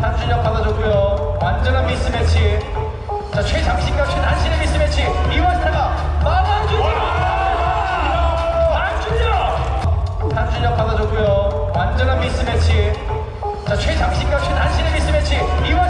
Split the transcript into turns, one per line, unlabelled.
단준혁 받아줬고요. 완전한 미스매치. 자, 최장신과 최단신의 미스매치. 이완타가 막아주죠. 한준혁! 단준혁 받아줬고요. 완전한 미스매치. 자, 최장신과 최단신의 미스매치. 이완